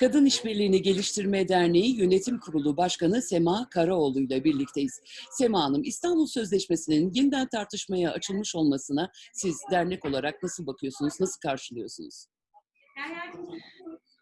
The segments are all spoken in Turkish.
Kadın İşbirliğini Geliştirme Derneği Yönetim Kurulu Başkanı Sema Karaoğlu ile birlikteyiz. Sema Hanım, İstanbul Sözleşmesi'nin yeniden tartışmaya açılmış olmasına siz dernek olarak nasıl bakıyorsunuz, nasıl karşılıyorsunuz?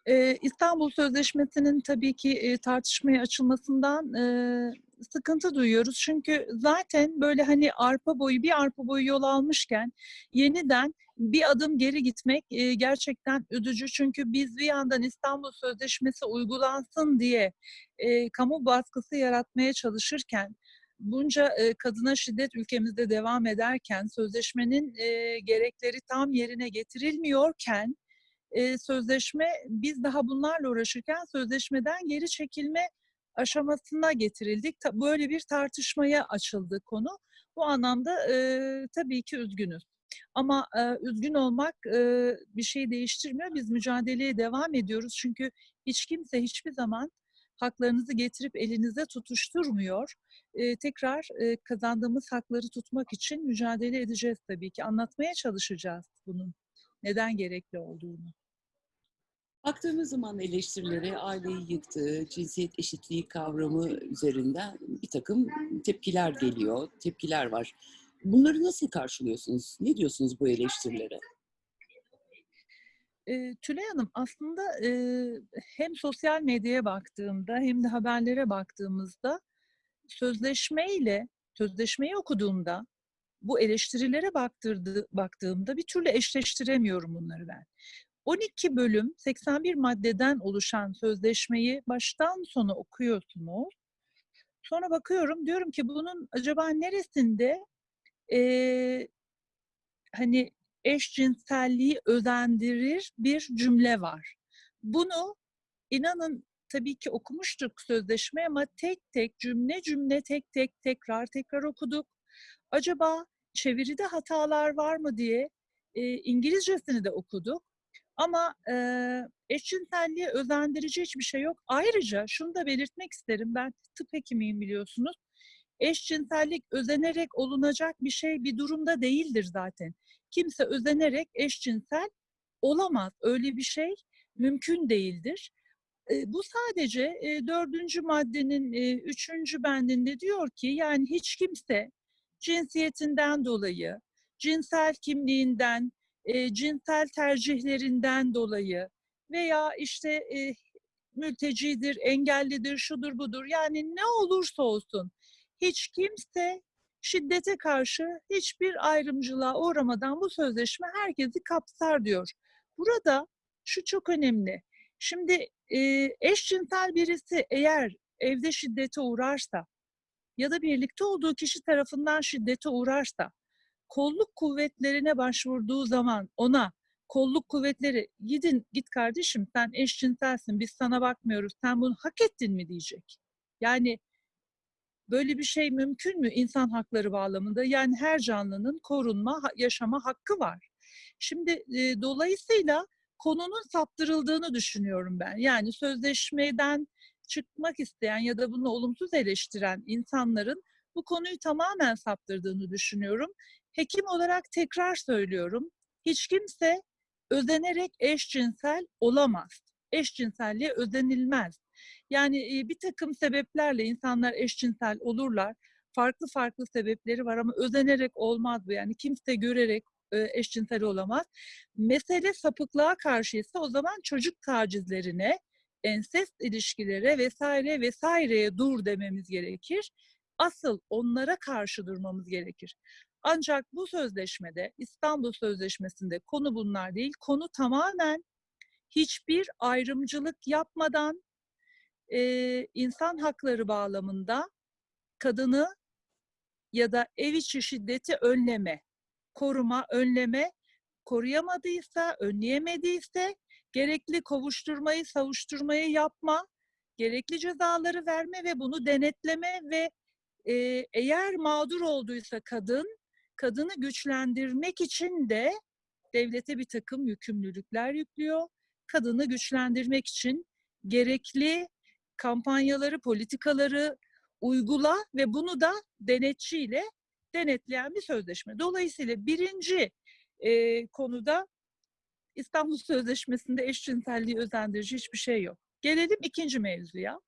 Eee, İstanbul Sözleşmesi'nin tabii ki, eee, tartışmaya açılmasından, eee, sıkıntı duyuyoruz. Çünkü zaten böyle, hani, arpa boyu, bir arpa boyu yol almışken yeniden bir adım geri gitmek, eee, gerçekten üzücü. Çünkü biz bir yandan İstanbul Sözleşmesi uygulansın diye, eee, kamu baskısı yaratmaya çalışırken, bunca, eee, kadına şiddet ülkemizde devam ederken, sözleşmenin, eee, gerekleri tam yerine getirilmiyorken, eee, sözleşme biz daha bunlarla uğraşırken sözleşmeden geri çekilme aşamasına getirildik. Böyle bir tartışmaya açıldı konu. Bu anlamda, eee, tabii ki üzgünüz. Ama, eee, üzgün olmak, eee, bir şeyi değiştirmiyor. Biz mücadeleye devam ediyoruz. Çünkü hiç kimse hiçbir zaman haklarınızı getirip elinize tutuşturmuyor. Eee, tekrar, eee, kazandığımız hakları tutmak için mücadele edeceğiz tabii ki. Anlatmaya çalışacağız bunun neden gerekli olduğunu. Baktığımız zaman eleştirilere aileyi yıktığı, cinsiyet eşitliği kavramı üzerinden bir takım tepkiler geliyor, tepkiler var. Bunları nasıl karşılıyorsunuz? Ne diyorsunuz bu eleştirilere? Eee, Tülay Hanım, aslında, eee, hem sosyal medyaya baktığımda hem de haberlere baktığımızda sözleşmeyle, sözleşmeyi okuduğumda bu eleştirilere baktırdı baktığımda bir türlü eşleştiremiyorum bunları ben. 12 bölüm, 81 maddeden oluşan sözleşmeyi baştan sona okuyorsunuz. Sonra bakıyorum, diyorum ki bunun acaba neresinde, eee, hani, eşcinselliği özendirir bir cümle var. Bunu inanın tabii ki okumuştuk sözleşmeyi ama tek tek, cümle cümle, tek tek, tekrar tekrar okuduk. Acaba çeviride hatalar var mı diye, eee, İngilizcesini de okuduk ama, eee, eşcinselliğe özendirici hiçbir şey yok. Ayrıca şunu da belirtmek isterim, ben tıp hekimiyim biliyorsunuz. Eşcinsellik özenerek olunacak bir şey, bir durumda değildir zaten. Kimse özenerek eşcinsel olamaz. Öyle bir şey mümkün değildir. Bu sadece, 4. maddenin, 3. bendinde diyor ki, yani hiç kimse cinsiyetinden dolayı, cinsel kimliğinden, eee, cinsel tercihlerinden dolayı veya, işte, eee, mültecidir, engellidir, şudur budur, yani ne olursa olsun hiç kimse şiddete karşı hiçbir ayrımcılığa uğramadan bu sözleşme herkesi kapsar diyor. Burada şu çok önemli. Şimdi, eee, eşcinsel birisi eğer evde şiddete uğrarsa ya da birlikte olduğu kişi tarafından şiddete uğrarsa, kolluk kuvvetlerine başvurduğu zaman ona kolluk kuvvetleri "Gidin, git kardeşim sen eşcinselsin, biz sana bakmıyoruz, sen bunu hak ettin." mi diyecek? Yani böyle bir şey mümkün mü insan hakları bağlamında? Yani her canlının korunma, yaşama hakkı var. Şimdi, eee, dolayısıyla konunun saptırıldığını düşünüyorum ben. Yani sözleşmeden çıkmak isteyen ya da bunu olumsuz eleştiren insanların bu konuyu tamamen saptırdığını düşünüyorum. Hekim olarak tekrar söylüyorum, hiç kimse özenerek eşcinsel olamaz. Eşcinselliğe özenilmez. Yani, eee, birtakım sebeplerle insanlar eşcinsel olurlar. Farklı farklı sebepleri var ama özenerek olmaz bu. Yani kimse görerek, eee, eşcinsel olamaz. Mesele sapıklığa karşıysa o zaman çocuk tacizlerine, ensest ilişkilere vs. vs.ye dur dememiz gerekir. Asıl onlara karşı durmamız gerekir. Ancak bu sözleşmede, İstanbul Sözleşmesi'nde konu bunlar değil. Konu tamamen hiçbir ayrımcılık yapmadan, eee, insan hakları bağlamında kadını ya da ev içi şiddeti önleme, koruma, önleme, koruyamadıysa, önleyemediyse gerekli kovuşturmayı, savuşturmayı yapma, gerekli cezaları verme ve bunu denetleme ve, eee, eğer mağdur olduysa kadın, kadını güçlendirmek için de devlete birtakım yükümlülükler yüklüyor. Kadını güçlendirmek için gerekli kampanyaları, politikaları uygula ve bunu da denetçiyle denetleyen bir sözleşme. Dolayısıyla 1. eee, konuda İstanbul Sözleşmesi'nde eşcinselliği özendirici hiçbir şey yok. Gelelim ikinci mevzuya.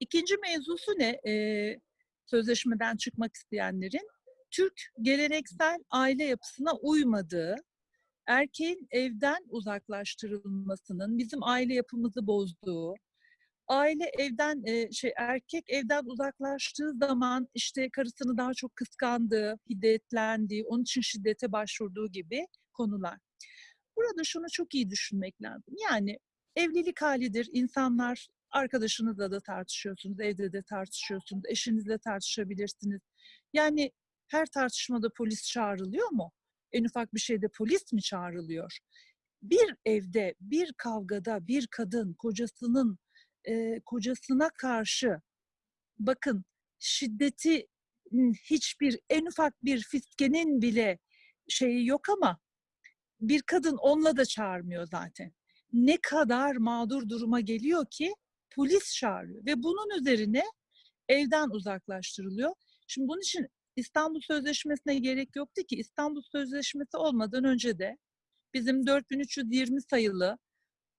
İkinci mevzusu ne? Ee, sözleşmeden çıkmak isteyenlerin Türk geleneksel aile yapısına uymadığı, erkeğin evden uzaklaştırılmasının bizim aile yapımızı bozduğu, aile evden e, şey erkek evden uzaklaştığı zaman işte karısını daha çok kıskandığı, hiddetlendiği, onun için şiddete başvurduğu gibi konular. Burada şunu çok iyi düşünmek lazım. Yani evlilik halidir. İnsanlar arkadaşınızla da tartışıyorsunuz, evde de tartışıyorsunuz, eşinizle tartışabilirsiniz. Yani her tartışmada polis çağrılıyor mu? En ufak bir şeyde polis mi çağrılıyor? Bir evde, bir kavgada bir kadın kocasının e, kocasına karşı bakın şiddeti hiçbir en ufak bir fiskenin bile şeyi yok ama bir kadın onunla da çağırmıyor zaten. Ne kadar mağdur duruma geliyor ki polis çağırıyor ve bunun üzerine evden uzaklaştırılıyor. Şimdi bunun için İstanbul Sözleşmesi'ne gerek yoktu ki İstanbul Sözleşmesi olmadan önce de bizim 4320 sayılı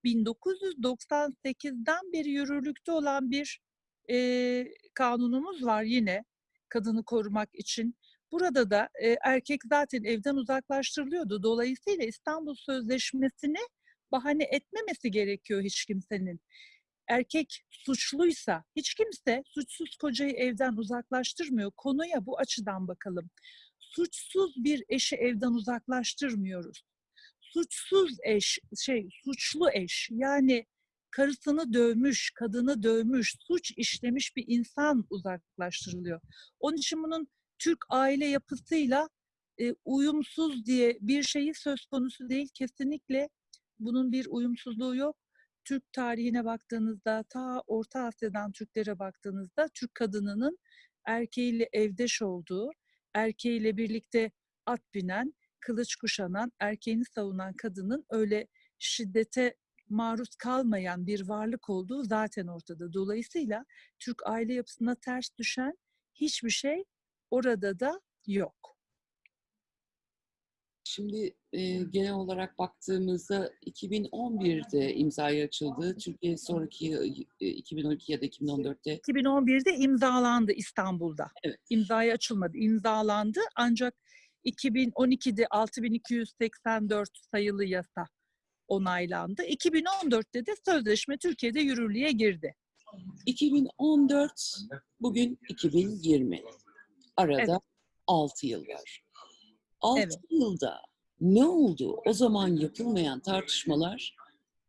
1998'den beri yürürlükte olan bir e, kanunumuz var yine kadını korumak için. Burada da e, erkek zaten evden uzaklaştırılıyordu. Dolayısıyla İstanbul Sözleşmesi'ni bahane etmemesi gerekiyor hiç kimsenin. Erkek suçluysa hiç kimse suçsuz kocayı evden uzaklaştırmıyor. Konuya bu açıdan bakalım. Suçsuz bir eşi evden uzaklaştırmıyoruz. Suçsuz eş, şey suçlu eş yani karısını dövmüş, kadını dövmüş, suç işlemiş bir insan uzaklaştırılıyor. Onun için bunun Türk aile yapısıyla e, uyumsuz diye bir şeyi söz konusu değil. Kesinlikle bunun bir uyumsuzluğu yok. Türk tarihine baktığınızda, ta Orta Asya'dan Türklere baktığınızda Türk kadınının erkeğiyle evdeş olduğu, erkeğiyle birlikte at binen, kılıç kuşanan, erkeğini savunan kadının öyle şiddete maruz kalmayan bir varlık olduğu zaten ortada. Dolayısıyla Türk aile yapısına ters düşen hiçbir şey orada da yok. Şimdi e, genel olarak baktığımızda 2011'de imzaya açıldı. Türkiye sonraki e, 2012 ya da 2014'te 2011'de imzalandı İstanbul'da. Evet. İmzaya açılmadı, imzalandı ancak 2012'de 6284 sayılı yasa onaylandı. 2014'te de sözleşme Türkiye'de yürürlüğe girdi. 2014 bugün 2020. Arada Evet. 6 yıl var. 6 Evet. yılda ne oldu? O zaman yapılmayan tartışmalar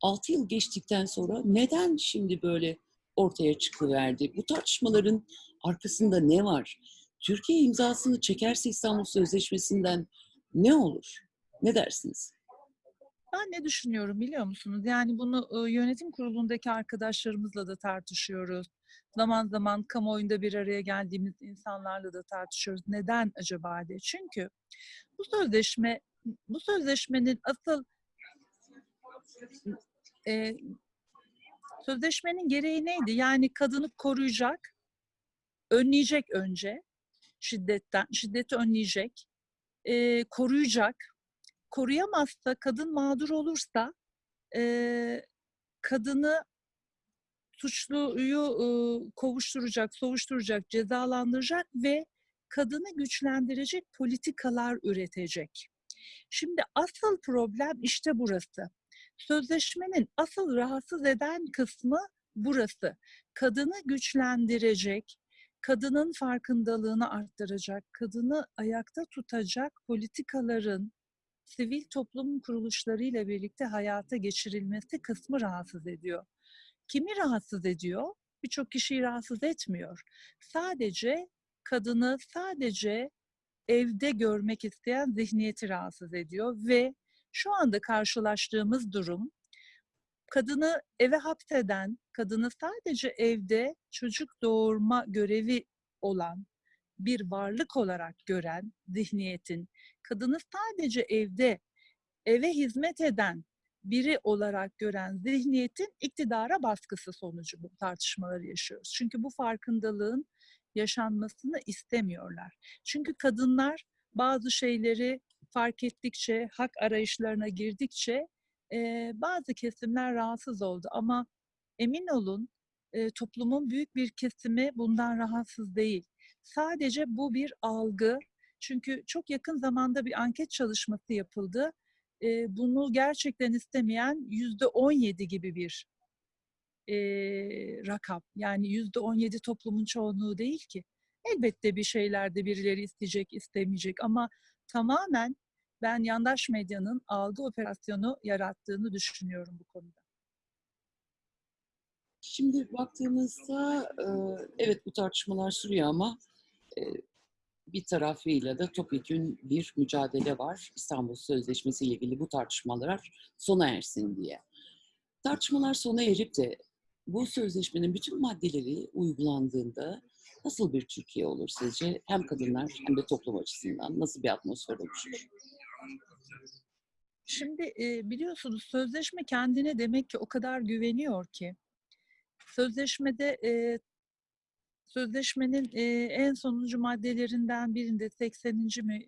6 yıl geçtikten sonra neden şimdi böyle ortaya çıkıverdi? Bu tartışmaların arkasında ne var? Türkiye imzasını çekerse İstanbul Sözleşmesi'nden ne olur? Ne dersiniz? Ben ne düşünüyorum biliyor musunuz? Yani bunu e, yönetim kurulundaki arkadaşlarımızla da tartışıyoruz. Zaman zaman kamuoyunda bir araya geldiğimiz insanlarla da tartışıyoruz. Neden acaba diye. Çünkü bu sözleşme, bu sözleşmenin asıl e, sözleşmenin gereği neydi? Yani kadını koruyacak, önleyecek önce şiddetten, şiddeti önleyecek, e, koruyacak, koruyamazsa, kadın mağdur olursa e, kadını suçluyu e, kovuşturacak, savuşturacak, cezalandıracak ve kadını güçlendirecek politikalar üretecek. Şimdi asıl problem işte burası. Sözleşmenin asıl rahatsız eden kısmı burası. Kadını güçlendirecek, kadının farkındalığını arttıracak, kadını ayakta tutacak politikaların sivil toplum kuruluşlarıyla birlikte hayata geçirilmesi kısmı rahatsız ediyor. Kimi rahatsız ediyor? Birçok kişiyi rahatsız etmiyor. Sadece kadını sadece evde görmek isteyen zihniyeti rahatsız ediyor ve şu anda karşılaştığımız durum kadını eve hapseden, kadını sadece evde çocuk doğurma görevi olan bir varlık olarak gören zihniyetin, kadını sadece evde eve hizmet eden biri olarak gören zihniyetin iktidara baskısı sonucu bu tartışmaları yaşıyoruz. Çünkü bu farkındalığın yaşanmasını istemiyorlar. Çünkü kadınlar bazı şeyleri fark ettikçe, hak arayışlarına girdikçe eee, bazı kesimler rahatsız oldu ama emin olun, eee, toplumun büyük bir kesimi bundan rahatsız değil. Sadece bu bir algı. Çünkü çok yakın zamanda bir anket çalışması yapıldı. Eee, bunu gerçekten istemeyen %17 gibi bir, eee, rakam. Yani %17 toplumun çoğunluğu değil ki. Elbette bir şeylerde birileri isteyecek, istemeyecek ama tamamen ben yandaş medyanın algı operasyonu yarattığını düşünüyorum bu konuda. Şimdi baktığımızda, evet bu tartışmalar sürüyor ama, bir tarafıyla da topyekün bir mücadele var. İstanbul Sözleşmesi ile ilgili bu tartışmalar sona ersin diye. Tartışmalar sona erip de bu sözleşmenin bütün maddeleri uygulandığında nasıl bir Türkiye olur sizce? Hem kadınlar hem de toplum açısından nasıl bir atmosfer oluşur? Şimdi, eee, biliyorsunuz sözleşme kendine demek ki o kadar güveniyor ki sözleşmede, eee, sözleşmenin, eee, en sonuncu maddelerinden birinde 80'inci mi,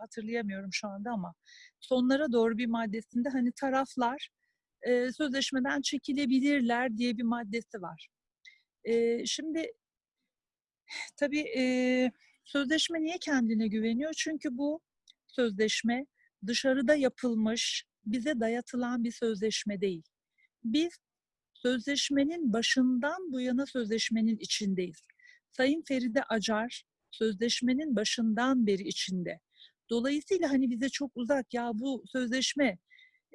hatırlayamıyorum şu anda ama sonlara doğru bir maddesinde, hani, taraflar, eee, sözleşmeden çekilebilirler diye bir maddesi var. Eee, şimdi tabii, eee, sözleşme niye kendine güveniyor? Çünkü bu sözleşme dışarıda yapılmış, bize dayatılan bir sözleşme değil. Biz sözleşmenin başından bu yana sözleşmenin içindeyiz. Sayın Feride Acar sözleşmenin başından beri içinde. Dolayısıyla, hani, bize çok uzak, ya bu sözleşme,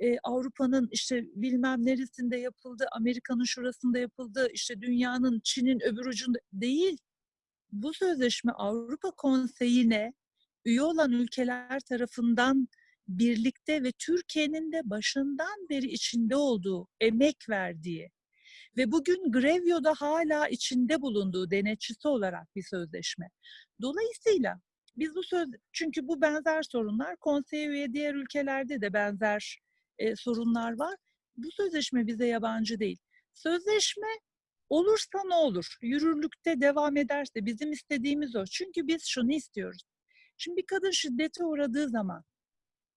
eee, Avrupa'nın, işte, bilmem neresinde yapıldı, Amerika'nın şurasında yapıldı, işte, dünyanın, Çin'in öbür ucunda değil. Bu sözleşme Avrupa Konseyi'ne üye olan ülkeler tarafından birlikte ve Türkiye'nin de başından beri içinde olduğu, emek verdiği ve bugün Grevio'da hâlâ içinde bulunduğu denetçisi olarak bir sözleşme. Dolayısıyla biz bu söz çünkü bu benzer sorunlar konseye üye diğer ülkelerde de benzer, eee, sorunlar var. Bu sözleşme bize yabancı değil. Sözleşme olursa ne olur? Yürürlükte devam ederse bizim istediğimiz o. Çünkü biz şunu istiyoruz. Şimdi bir kadın şiddete uğradığı zaman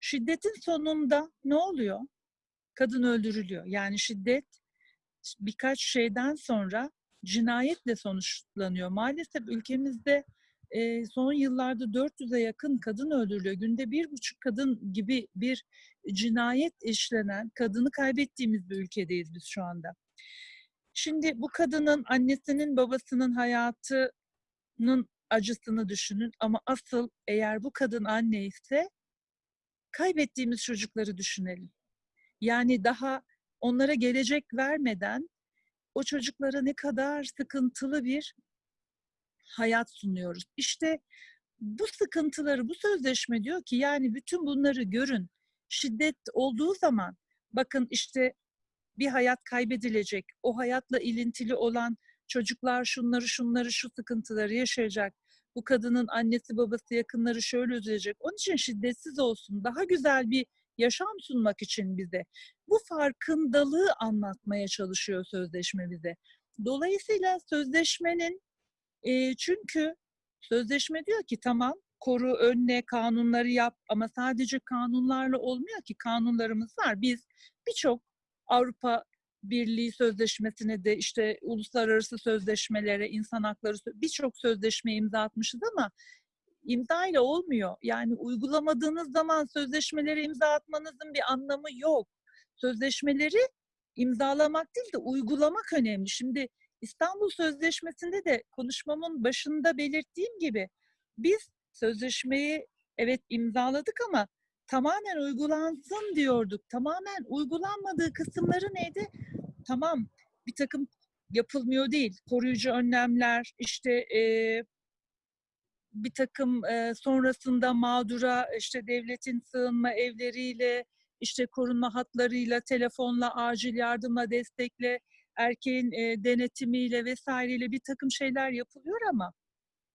şiddetin sonunda ne oluyor? Kadın öldürülüyor. Yani şiddet birkaç şeyden sonra cinayetle sonuçlanıyor. Maalesef ülkemizde, eee, son yıllarda 400'e yakın kadın öldürülüyor. Günde 1,5 kadın gibi bir cinayet işlenen, kadını kaybettiğimiz bir ülkedeyiz biz şu anda. Şimdi bu kadının annesinin, babasının hayatının acısını düşünün ama asıl eğer bu kadın anneyse kaybettiğimiz çocukları düşünelim. Yani daha onlara gelecek vermeden o çocuklara ne kadar sıkıntılı bir hayat sunuyoruz. İşte bu sıkıntıları bu sözleşme diyor ki yani bütün bunları görün. Şiddet olduğu zaman bakın işte bir hayat kaybedilecek. O hayatla ilintili olan çocuklar şunları şunları şu sıkıntıları yaşayacak. Bu kadının annesi babası yakınları şöyle üzülecek. Onun için şiddetsiz olsun. Daha güzel bir yaşam sunmak için bize. Bu farkındalığı anlatmaya çalışıyor sözleşme bize. Dolayısıyla sözleşmenin eee, çünkü sözleşme diyor ki tamam koru, önle, kanunları yap ama sadece kanunlarla olmuyor ki kanunlarımız var. Biz birçok Avrupa Birliği Sözleşmesi'ne de işte uluslararası sözleşmelere, insan hakları birçok sözleşmeye imza atmışız ama imzayla olmuyor. Yani uygulamadığınız zaman sözleşmelere imza atmanızın bir anlamı yok. Sözleşmeleri imzalamak değil de uygulamak önemli. Şimdi İstanbul Sözleşmesi'nde de konuşmamın başında belirttiğim gibi biz sözleşmeyi evet imzaladık ama tamamen uygulansın diyorduk. Tamamen uygulanmadığı kısımları neydi? Tamam bir takım yapılmıyor değil. Koruyucu önlemler, işte eee bir takım eee, sonrasında mağdura işte devletin sığınma evleriyle, işte korunma hatlarıyla, telefonla, acil yardımla, destekle, erkeğin eee, denetimiyle vesaireyle bir takım şeyler yapılıyor ama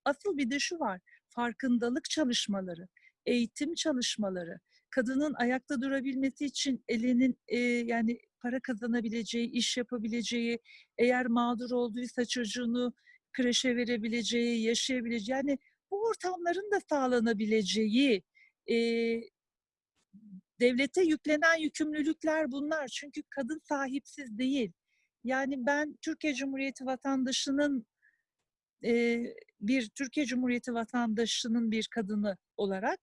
asıl bir de şu var. Farkındalık çalışmaları, eğitim çalışmaları, kadının ayakta durabilmesi için elinin eee, yani para kazanabileceği, iş yapabileceği, eğer mağdur olduysa çocuğunu kreşe verebileceği, yaşayabileceği yani bu ortamların da sağlanabileceği eee Devlete yüklenen yükümlülükler bunlar. Çünkü kadın sahipsiz değil. Yani ben Türkiye Cumhuriyeti vatandaşının eee, bir Türkiye Cumhuriyeti vatandaşının bir kadını olarak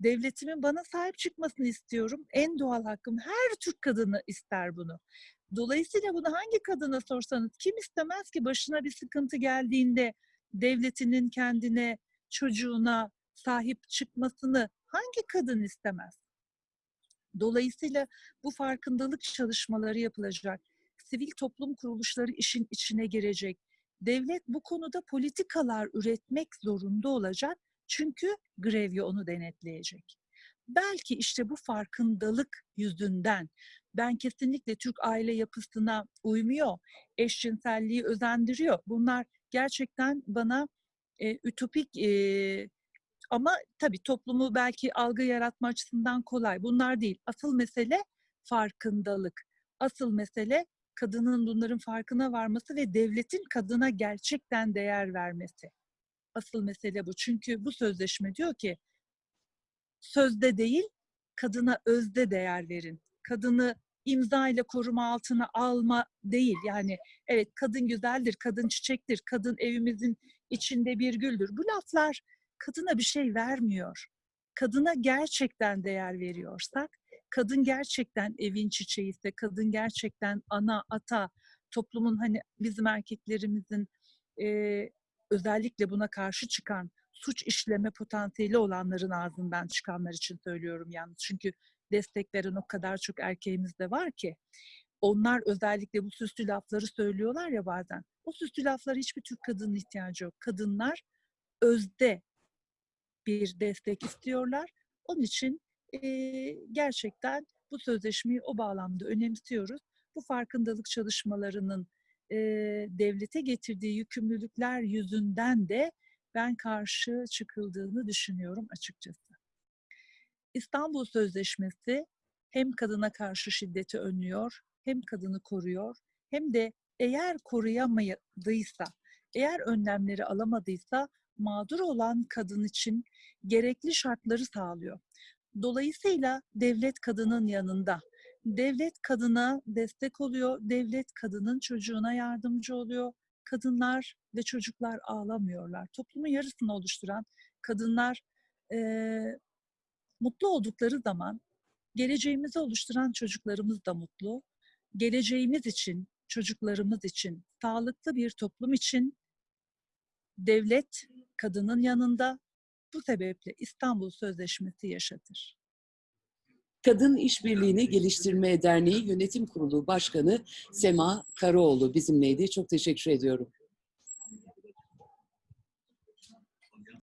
devletimin bana sahip çıkmasını istiyorum. En doğal hakkım. Her Türk kadını ister bunu. Dolayısıyla bunu hangi kadına sorsanız kim istemez ki başına bir sıkıntı geldiğinde devletinin kendine, çocuğuna sahip çıkmasını hangi kadın istemez? Dolayısıyla bu farkındalık çalışmaları yapılacak. Sivil toplum kuruluşları işin içine girecek. Devlet bu konuda politikalar üretmek zorunda olacak. Çünkü grevye onu denetleyecek. Belki işte bu farkındalık yüzünden ben kesinlikle Türk aile yapısına uymuyor, eşcinselliği özendiriyor. Bunlar gerçekten bana e, ütopik e, ama tabii toplumu belki algı yaratma açısından kolay. Bunlar değil. Asıl mesele farkındalık. Asıl mesele kadının bunların farkına varması ve devletin kadına gerçekten değer vermesi. Asıl mesele bu. Çünkü bu sözleşme diyor ki sözde değil, kadına özde değer verin. Kadını imza ile koruma altına alma değil. Yani evet kadın güzeldir, kadın çiçektir, kadın evimizin içinde bir güldür. Bu laflar kadına bir şey vermiyor. Kadına gerçekten değer veriyorsak, kadın gerçekten evin çiçeği ise, kadın gerçekten ana, ata, toplumun hani bizim erkeklerimizin e, özellikle buna karşı çıkan suç işleme potansiyeli olanların ağzından çıkanlar için söylüyorum yalnız. Çünkü destek veren o kadar çok erkeğimiz de var ki onlar özellikle bu süslü lafları söylüyorlar ya bazen. O süslü laflara hiçbir Türk kadının ihtiyacı yok. Kadınlar özde bir destek istiyorlar. Onun için eee, gerçekten bu sözleşmeyi o bağlamda önemsiyoruz. Bu farkındalık çalışmalarının eee, devlete getirdiği yükümlülükler yüzünden de ben karşı çıkıldığını düşünüyorum açıkçası. İstanbul Sözleşmesi hem kadına karşı şiddeti önlüyor, hem kadını koruyor, hem de eğer koruyamadıysa, eğer önlemleri alamadıysa mağdur olan kadın için gerekli şartları sağlıyor. Dolayısıyla devlet kadının yanında. Devlet kadına destek oluyor, devlet kadının çocuğuna yardımcı oluyor. Kadınlar ve çocuklar ağlamıyorlar. Toplumun yarısını oluşturan kadınlar mutlu oldukları zaman geleceğimizi oluşturan çocuklarımız da mutlu. Geleceğimiz için, çocuklarımız için, sağlıklı bir toplum için devlet kadının yanında. Bu sebeple İstanbul Sözleşmesi yaşatır. Kadın İşbirliğini Geliştirme Derneği Yönetim Kurulu Başkanı Sema Karaoğlu bizimleydi. Çok teşekkür ediyorum.